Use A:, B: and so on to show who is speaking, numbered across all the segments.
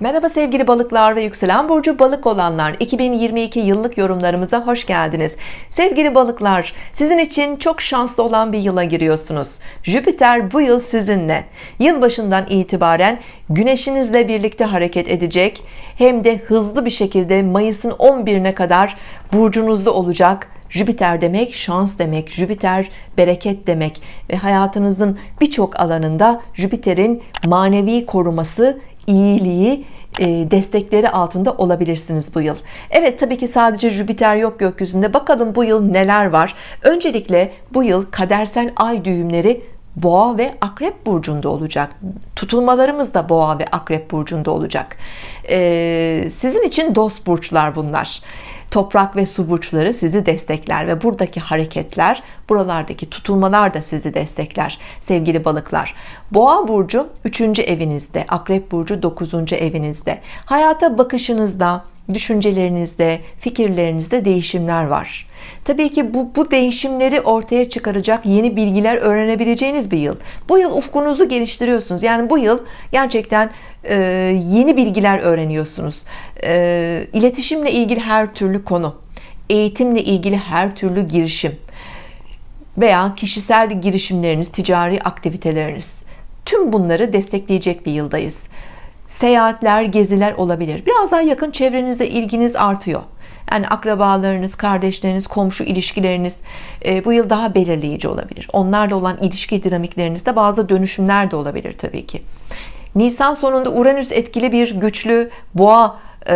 A: Merhaba sevgili balıklar ve yükselen burcu balık olanlar. 2022 yıllık yorumlarımıza hoş geldiniz. Sevgili balıklar sizin için çok şanslı olan bir yıla giriyorsunuz. Jüpiter bu yıl sizinle. Yılbaşından itibaren güneşinizle birlikte hareket edecek hem de hızlı bir şekilde Mayıs'ın 11'ine kadar burcunuzda olacak. Jüpiter demek şans demek Jüpiter bereket demek. Ve hayatınızın birçok alanında Jüpiter'in manevi koruması iyiliği e, destekleri altında olabilirsiniz bu yıl. Evet tabii ki sadece Jüpiter yok gökyüzünde. Bakalım bu yıl neler var? Öncelikle bu yıl kadersel ay düğümleri boğa ve akrep burcunda olacak. Tutulmalarımız da boğa ve akrep burcunda olacak. Ee, sizin için dost burçlar bunlar toprak ve su burçları sizi destekler ve buradaki hareketler buralardaki tutulmalar da sizi destekler sevgili balıklar boğa burcu 3. evinizde akrep burcu 9. evinizde hayata bakışınızda düşüncelerinizde fikirlerinizde değişimler var. Tabii ki bu, bu değişimleri ortaya çıkaracak yeni bilgiler öğrenebileceğiniz bir yıl. Bu yıl ufkunuzu geliştiriyorsunuz. Yani bu yıl gerçekten e, yeni bilgiler öğreniyorsunuz. E, iletişimle ilgili her türlü konu eğitimle ilgili her türlü girişim veya kişisel girişimleriniz ticari aktiviteleriniz. Tüm bunları destekleyecek bir yıldayız seyahatler geziler olabilir. Biraz daha yakın çevrenizde ilginiz artıyor. Yani akrabalarınız kardeşleriniz komşu ilişkileriniz e, bu yıl daha belirleyici olabilir. Onlarla olan ilişki dinamiklerinizde bazı dönüşümler de olabilir Tabii ki. Nisan sonunda Uranüs etkili bir güçlü boğa e,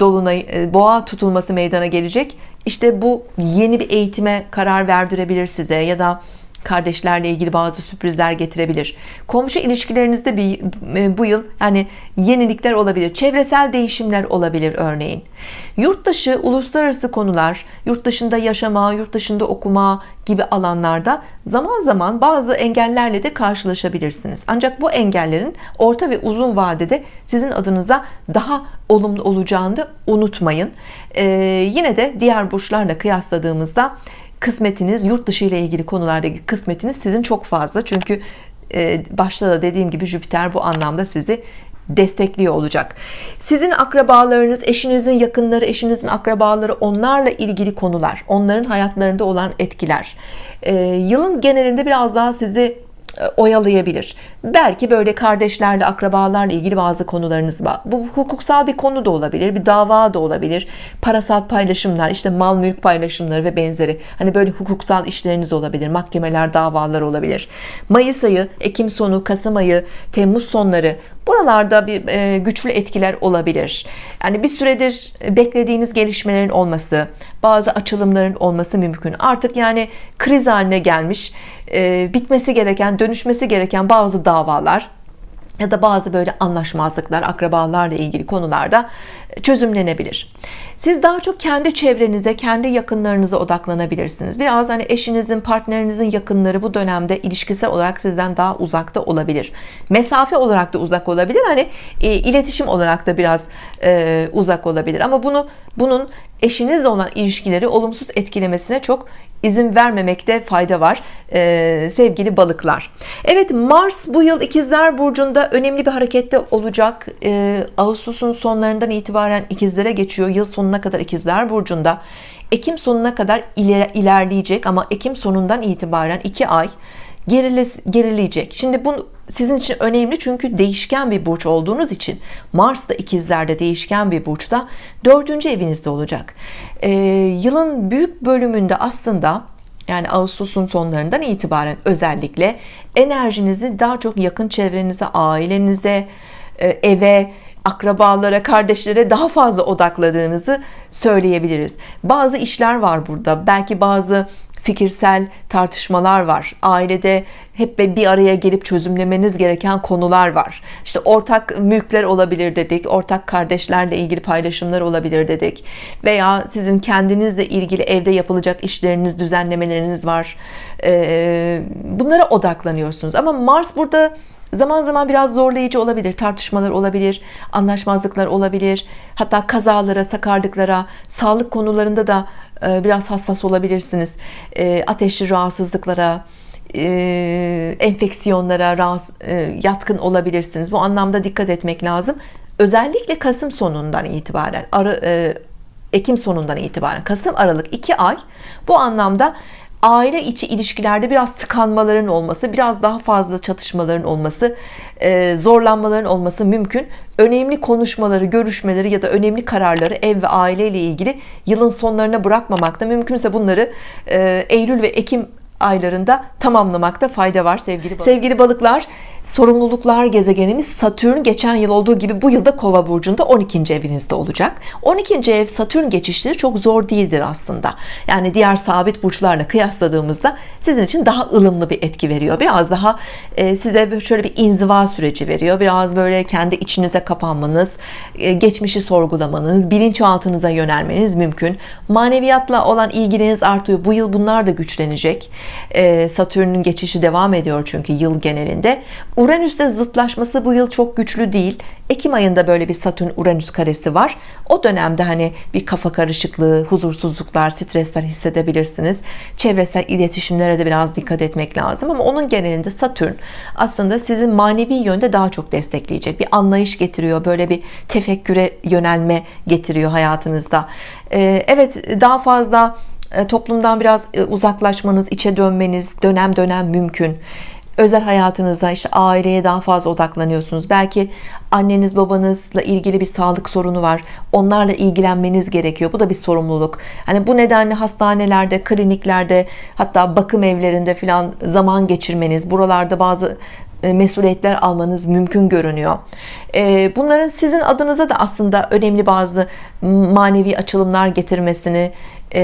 A: dolunay e, boğa tutulması meydana gelecek. İşte bu yeni bir eğitime karar verdirebilir size ya da kardeşlerle ilgili bazı sürprizler getirebilir. Komşu ilişkilerinizde bir e, bu yıl yani yenilikler olabilir çevresel değişimler olabilir örneğin. Yurt dışı uluslararası konular yurt dışında yaşama yurt dışında okuma gibi alanlarda zaman zaman bazı engellerle de karşılaşabilirsiniz. Ancak bu engellerin orta ve uzun vadede sizin adınıza daha olumlu olacağını da unutmayın. Ee, yine de diğer burçlarla kıyasladığımızda kısmetiniz yurt dışı ile ilgili konulardaki kısmetiniz sizin çok fazla. Çünkü e, başta da dediğim gibi Jüpiter bu anlamda sizi destekliyor olacak. Sizin akrabalarınız eşinizin yakınları eşinizin akrabaları onlarla ilgili konular onların hayatlarında olan etkiler. E, yılın genelinde biraz daha sizi oyalayabilir. Belki böyle kardeşlerle akrabalarla ilgili bazı konularınız var. Bu hukuksal bir konu da olabilir bir dava da olabilir. Parasal paylaşımlar işte mal mülk paylaşımları ve benzeri. Hani böyle hukuksal işleriniz olabilir mahkemeler davalar olabilir. Mayıs ayı Ekim sonu Kasım ayı Temmuz sonları buralarda bir e, güçlü etkiler olabilir. Yani bir süredir beklediğiniz gelişmelerin olması bazı açılımların olması mümkün. Artık yani kriz haline gelmiş e, bitmesi gereken dönüşmesi gereken bazı davalar ya da bazı böyle anlaşmazlıklar akrabalarla ilgili konularda çözümlenebilir. Siz daha çok kendi çevrenize kendi yakınlarınıza odaklanabilirsiniz. Biraz hani eşinizin partnerinizin yakınları bu dönemde ilişkisel olarak sizden daha uzakta olabilir. Mesafe olarak da uzak olabilir. Hani e, iletişim olarak da biraz e, uzak olabilir. Ama bunu bunun eşinizle olan ilişkileri olumsuz etkilemesine çok izin vermemekte fayda var ee, sevgili balıklar. Evet Mars bu yıl ikizler burcunda önemli bir harekette olacak. Ee, Ağustos'un sonlarından itibaren ikizlere geçiyor. Yıl sonuna kadar ikizler burcunda. Ekim sonuna kadar iler ilerleyecek ama Ekim sonundan itibaren 2 ay gerile, gerileyecek. Şimdi bu sizin için önemli çünkü değişken bir burç olduğunuz için Mars da ikizlerde değişken bir burçta dördüncü evinizde olacak. Ee, yılın büyük bölümünde aslında yani Ağustos'un sonlarından itibaren özellikle enerjinizi daha çok yakın çevrenize ailenize e, eve akrabalara kardeşlere daha fazla odakladığınızı söyleyebiliriz. Bazı işler var burada. Belki bazı fikirsel tartışmalar var. Ailede hep bir araya gelip çözümlemeniz gereken konular var. İşte ortak mülkler olabilir dedik ortak kardeşlerle ilgili paylaşımlar olabilir dedik. Veya sizin kendinizle ilgili evde yapılacak işleriniz düzenlemeleriniz var. Ee, bunlara odaklanıyorsunuz. Ama Mars burada zaman zaman biraz zorlayıcı olabilir tartışmalar olabilir anlaşmazlıklar olabilir. Hatta kazalara sakarlıklara sağlık konularında da biraz hassas olabilirsiniz. E, ateşli rahatsızlıklara e, enfeksiyonlara yatkın olabilirsiniz. Bu anlamda dikkat etmek lazım. Özellikle Kasım sonundan itibaren e, Ekim sonundan itibaren Kasım Aralık 2 ay bu anlamda aile içi ilişkilerde biraz tıkanmaların olması biraz daha fazla çatışmaların olması e, zorlanmaların olması mümkün önemli konuşmaları görüşmeleri ya da önemli kararları ev ve aile ile ilgili yılın sonlarına bırakmamakta mümkünse bunları e, Eylül ve Ekim aylarında tamamlamakta fayda var sevgili balıklar. Sevgili balıklar sorumluluklar gezegenimiz Satürn geçen yıl olduğu gibi bu yılda kova burcunda 12. evinizde olacak. 12. ev Satürn geçişleri çok zor değildir aslında. Yani diğer sabit burçlarla kıyasladığımızda sizin için daha ılımlı bir etki veriyor. Biraz daha e, size şöyle bir inziva süreci veriyor. Biraz böyle kendi içinize kapanmanız e, geçmişi sorgulamanız bilinçaltınıza yönelmeniz mümkün. Maneviyatla olan ilginiz artıyor. Bu yıl bunlar da güçlenecek. E, Satürn'ün geçişi devam ediyor çünkü yıl genelinde Uranüs'te zıtlaşması bu yıl çok güçlü değil. Ekim ayında böyle bir Satürn Uranüs karesi var. O dönemde hani bir kafa karışıklığı huzursuzluklar stresler hissedebilirsiniz. Çevresel iletişimlere de biraz dikkat etmek lazım ama onun genelinde Satürn aslında sizin manevi yönde daha çok destekleyecek. Bir anlayış getiriyor böyle bir tefekküre yönelme getiriyor hayatınızda. Ee, evet daha fazla e, toplumdan biraz e, uzaklaşmanız içe dönmeniz dönem dönem mümkün özel hayatınızda işte aileye daha fazla odaklanıyorsunuz. Belki anneniz babanızla ilgili bir sağlık sorunu var. Onlarla ilgilenmeniz gerekiyor. Bu da bir sorumluluk. Hani bu nedenle hastanelerde kliniklerde hatta bakım evlerinde filan zaman geçirmeniz buralarda bazı e, mesuliyetler almanız mümkün görünüyor. Bunların sizin adınıza da aslında önemli bazı manevi açılımlar getirmesini e,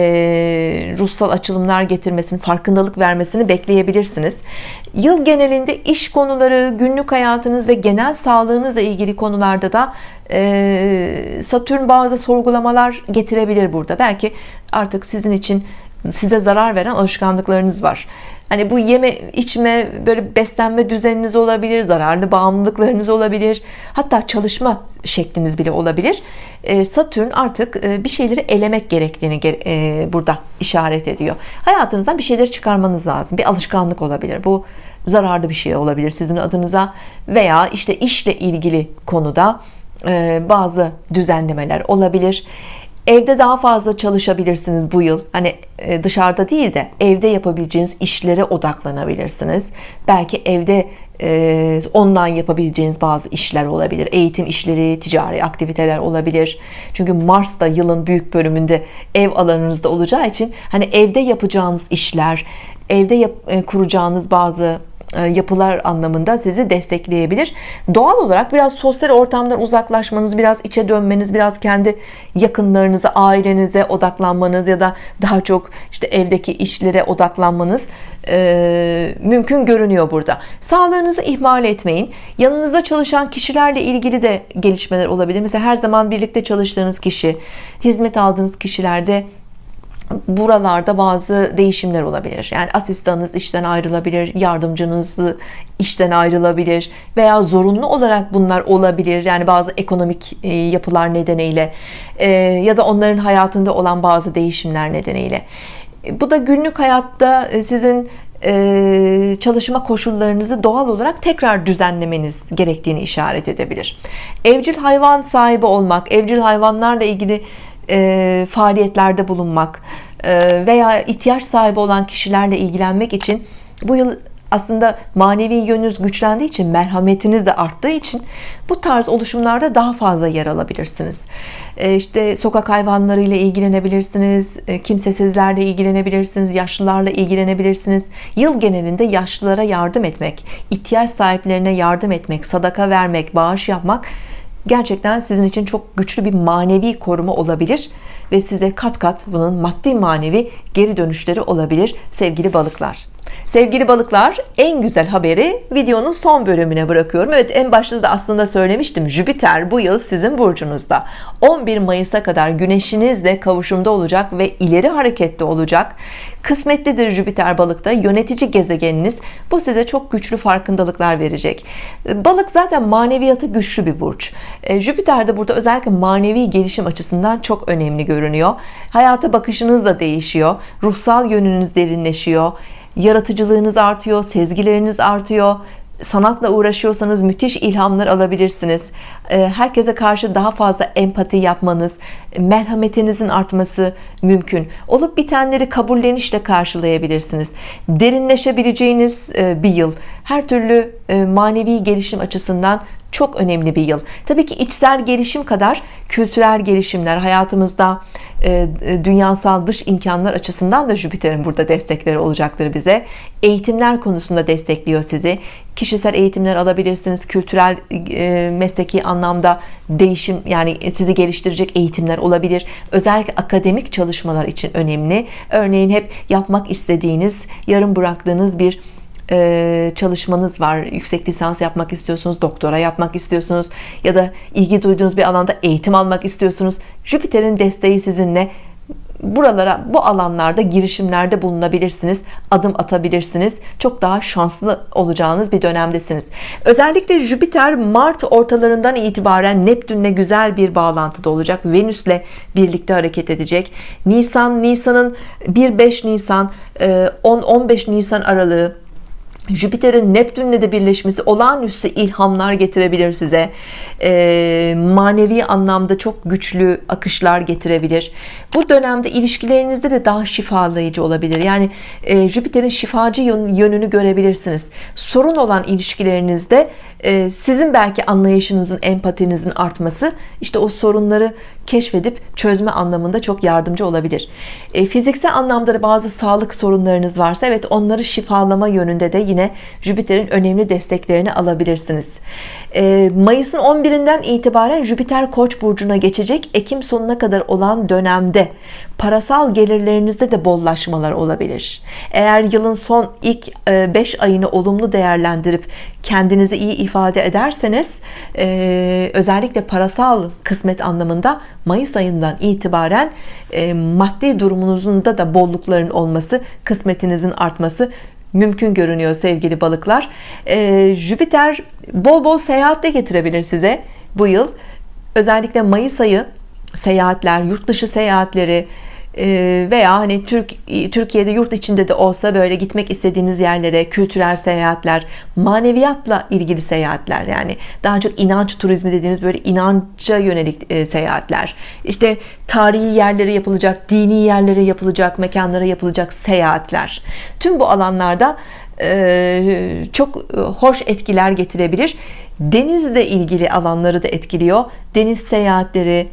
A: ruhsal açılımlar getirmesini farkındalık vermesini bekleyebilirsiniz. Yıl genelinde iş konuları günlük hayatınız ve genel sağlığınızla ilgili konularda da e, Satürn bazı sorgulamalar getirebilir burada. Belki artık sizin için size zarar veren alışkanlıklarınız var Hani bu yeme içme böyle beslenme düzeniniz olabilir zararlı bağımlılıklarınız olabilir. Hatta çalışma şekliniz bile olabilir. Ee, Satürn artık e, bir şeyleri elemek gerektiğini e, burada işaret ediyor. Hayatınızdan bir şeyleri çıkarmanız lazım. Bir alışkanlık olabilir. Bu zararlı bir şey olabilir sizin adınıza. Veya işte işle ilgili konuda e, bazı düzenlemeler olabilir evde daha fazla çalışabilirsiniz bu yıl. Hani e, dışarıda değil de evde yapabileceğiniz işlere odaklanabilirsiniz. Belki evde e, online yapabileceğiniz bazı işler olabilir. Eğitim işleri ticari aktiviteler olabilir. Çünkü Mars da yılın büyük bölümünde ev alanınızda olacağı için hani evde yapacağınız işler evde yap, e, kuracağınız bazı yapılar anlamında sizi destekleyebilir. Doğal olarak biraz sosyal ortamdan uzaklaşmanız biraz içe dönmeniz biraz kendi yakınlarınıza ailenize odaklanmanız ya da daha çok işte evdeki işlere odaklanmanız e, mümkün görünüyor burada. Sağlığınızı ihmal etmeyin. Yanınızda çalışan kişilerle ilgili de gelişmeler olabilir. Mesela her zaman birlikte çalıştığınız kişi hizmet aldığınız kişilerde buralarda bazı değişimler olabilir. Yani asistanınız işten ayrılabilir yardımcınız işten ayrılabilir veya zorunlu olarak bunlar olabilir. Yani bazı ekonomik e, yapılar nedeniyle e, ya da onların hayatında olan bazı değişimler nedeniyle. Bu da günlük hayatta e, sizin çalışma koşullarınızı doğal olarak tekrar düzenlemeniz gerektiğini işaret edebilir. Evcil hayvan sahibi olmak evcil hayvanlarla ilgili e, faaliyetlerde bulunmak e, veya ihtiyaç sahibi olan kişilerle ilgilenmek için bu yıl aslında manevi yönünüz güçlendiği için merhametiniz de arttığı için bu tarz oluşumlarda daha fazla yer alabilirsiniz. E, işte sokak hayvanlarıyla ilgilenebilirsiniz e, kimsesizlerle ilgilenebilirsiniz yaşlılarla ilgilenebilirsiniz. Yıl genelinde yaşlılara yardım etmek ihtiyaç sahiplerine yardım etmek sadaka vermek bağış yapmak gerçekten sizin için çok güçlü bir manevi koruma olabilir ve size kat kat bunun maddi manevi geri dönüşleri olabilir sevgili balıklar Sevgili balıklar en güzel haberi videonun son bölümüne bırakıyorum. Evet en başta da aslında söylemiştim Jüpiter bu yıl sizin burcunuzda. 11 Mayıs'a kadar güneşinizle kavuşumda olacak ve ileri harekette olacak. Kısmetlidir Jüpiter balıkta yönetici gezegeniniz bu size çok güçlü farkındalıklar verecek. Balık zaten maneviyatı güçlü bir burç. E, Jüpiter de burada özellikle manevi gelişim açısından çok önemli görünüyor. Hayata bakışınız da değişiyor ruhsal yönünüz derinleşiyor yaratıcılığınız artıyor sezgileriniz artıyor. Sanatla uğraşıyorsanız müthiş ilhamlar alabilirsiniz herkese karşı daha fazla empati yapmanız merhametinizin artması mümkün. Olup bitenleri kabullenişle karşılayabilirsiniz. Derinleşebileceğiniz e, bir yıl. Her türlü e, manevi gelişim açısından çok önemli bir yıl. Tabii ki içsel gelişim kadar kültürel gelişimler hayatımızda e, dünyasal dış imkanlar açısından da Jüpiter'in burada destekleri olacaktır bize. Eğitimler konusunda destekliyor sizi. Kişisel eğitimler alabilirsiniz kültürel mesleki anlamda değişim yani sizi geliştirecek eğitimler olabilir. Özellikle akademik çalışmalar için önemli. Örneğin hep yapmak istediğiniz yarım bıraktığınız bir çalışmanız var. Yüksek lisans yapmak istiyorsunuz doktora yapmak istiyorsunuz ya da ilgi duyduğunuz bir alanda eğitim almak istiyorsunuz. Jüpiter'in desteği sizinle buralara bu alanlarda girişimlerde bulunabilirsiniz adım atabilirsiniz. Çok daha şanslı olacağınız bir dönemdesiniz. Özellikle Jüpiter Mart ortalarından itibaren Neptünle güzel bir bağlantıda olacak. Venüs'le birlikte hareket edecek. Nisan Nisan'ın 1-5 Nisan 10-15 Nisan aralığı Jüpiter'in Neptün'le de birleşmesi olağanüstü ilhamlar getirebilir size. E, manevi anlamda çok güçlü akışlar getirebilir. Bu dönemde ilişkilerinizde de daha şifalayıcı olabilir. Yani e, Jüpiter'in şifacı yönünü görebilirsiniz. Sorun olan ilişkilerinizde e, sizin belki anlayışınızın empatinizin artması işte o sorunları keşfedip çözme anlamında çok yardımcı olabilir. E, fiziksel anlamda da bazı sağlık sorunlarınız varsa evet onları şifalama yönünde de yine Jüpiter'in önemli desteklerini alabilirsiniz. E, Mayıs'ın 11'inden itibaren Jüpiter Koç burcuna geçecek. Ekim sonuna kadar olan dönemde parasal gelirlerinizde de bollaşmalar olabilir. Eğer yılın son ilk 5 ayını olumlu değerlendirip kendinizi iyi ifade ederseniz e, özellikle parasal kısmet anlamında Mayıs ayından itibaren e, maddi durumunuzun da da bollukların olması kısmetinizin artması mümkün görünüyor sevgili balıklar. E, Jüpiter bol bol seyahat de getirebilir size bu yıl. Özellikle Mayıs ayı seyahatler yurt dışı seyahatleri ee, veya hani Türk Türkiye'de yurt içinde de olsa böyle gitmek istediğiniz yerlere kültürel seyahatler maneviyatla ilgili seyahatler yani daha çok inanç turizmi dediğimiz böyle inanca yönelik e, seyahatler. İşte tarihi yerlere yapılacak dini yerlere yapılacak mekanlara yapılacak seyahatler. Tüm bu alanlarda e, çok e, hoş etkiler getirebilir. Denizle ilgili alanları da etkiliyor. Deniz seyahatleri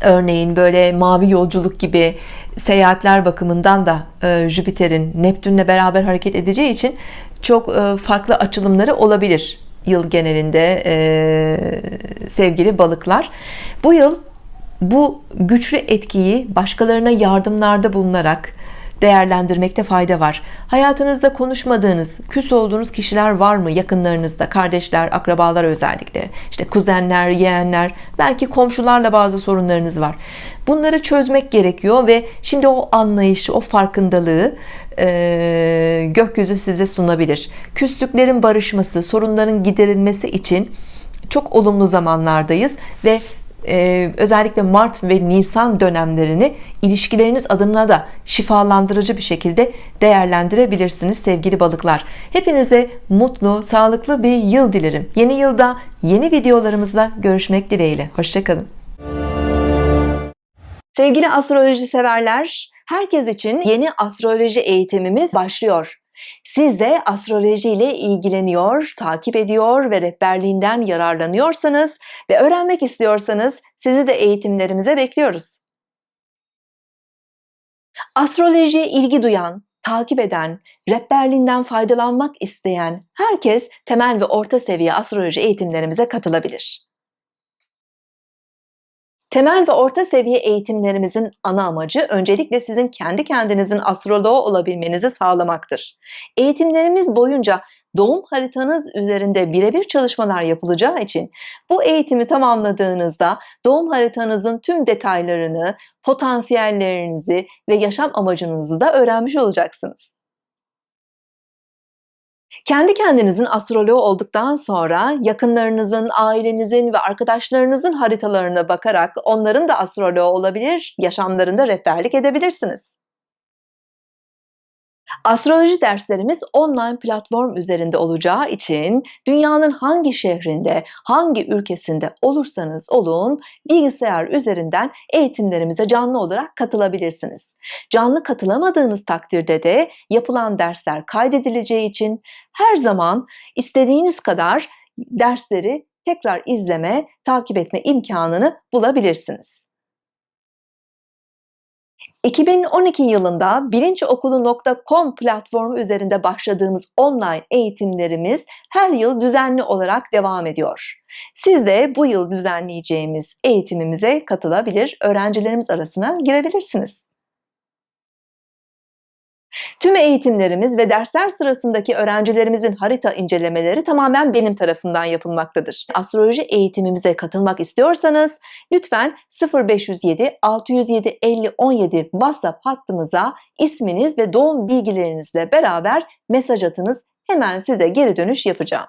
A: örneğin böyle mavi yolculuk gibi seyahatler bakımından da e, Jüpiter'in Neptünle beraber hareket edeceği için çok e, farklı açılımları olabilir yıl genelinde e, sevgili balıklar. Bu yıl bu güçlü etkiyi başkalarına yardımlarda bulunarak değerlendirmekte fayda var. Hayatınızda konuşmadığınız küs olduğunuz kişiler var mı yakınlarınızda? Kardeşler akrabalar özellikle. İşte kuzenler yeğenler belki komşularla bazı sorunlarınız var. Bunları çözmek gerekiyor ve şimdi o anlayışı o farkındalığı e, gökyüzü size sunabilir. Küslüklerin barışması sorunların giderilmesi için çok olumlu zamanlardayız ve e, özellikle Mart ve Nisan dönemlerini ilişkileriniz adına da şifalandırıcı bir şekilde değerlendirebilirsiniz sevgili balıklar. Hepinize mutlu sağlıklı bir yıl dilerim. Yeni yılda yeni videolarımızla görüşmek dileğiyle. Hoşçakalın. Sevgili astroloji severler herkes için yeni astroloji eğitimimiz başlıyor siz de astroloji ile ilgileniyor, takip ediyor ve rehberliğinden yararlanıyorsanız ve öğrenmek istiyorsanız sizi de eğitimlerimize bekliyoruz. Astrolojiye ilgi duyan, takip eden, rehberliğinden faydalanmak isteyen herkes temel ve orta seviye astroloji eğitimlerimize katılabilir. Temel ve orta seviye eğitimlerimizin ana amacı öncelikle sizin kendi kendinizin astroloğu olabilmenizi sağlamaktır. Eğitimlerimiz boyunca doğum haritanız üzerinde birebir çalışmalar yapılacağı için bu eğitimi tamamladığınızda doğum haritanızın tüm detaylarını, potansiyellerinizi ve yaşam amacınızı da öğrenmiş olacaksınız. Kendi kendinizin astroloğu olduktan sonra yakınlarınızın, ailenizin ve arkadaşlarınızın haritalarına bakarak onların da astroloğu olabilir, yaşamlarında rehberlik edebilirsiniz. Astroloji derslerimiz online platform üzerinde olacağı için dünyanın hangi şehrinde, hangi ülkesinde olursanız olun bilgisayar üzerinden eğitimlerimize canlı olarak katılabilirsiniz. Canlı katılamadığınız takdirde de yapılan dersler kaydedileceği için her zaman istediğiniz kadar dersleri tekrar izleme, takip etme imkanını bulabilirsiniz. 2012 yılında bilinçokulu.com platformu üzerinde başladığımız online eğitimlerimiz her yıl düzenli olarak devam ediyor. Siz de bu yıl düzenleyeceğimiz eğitimimize katılabilir, öğrencilerimiz arasına girebilirsiniz. Tüm eğitimlerimiz ve dersler sırasındaki öğrencilerimizin harita incelemeleri tamamen benim tarafından yapılmaktadır. Astroloji eğitimimize katılmak istiyorsanız lütfen 0507 607 50 17 WhatsApp hattımıza isminiz ve doğum bilgilerinizle beraber mesaj atınız. Hemen size geri dönüş yapacağım.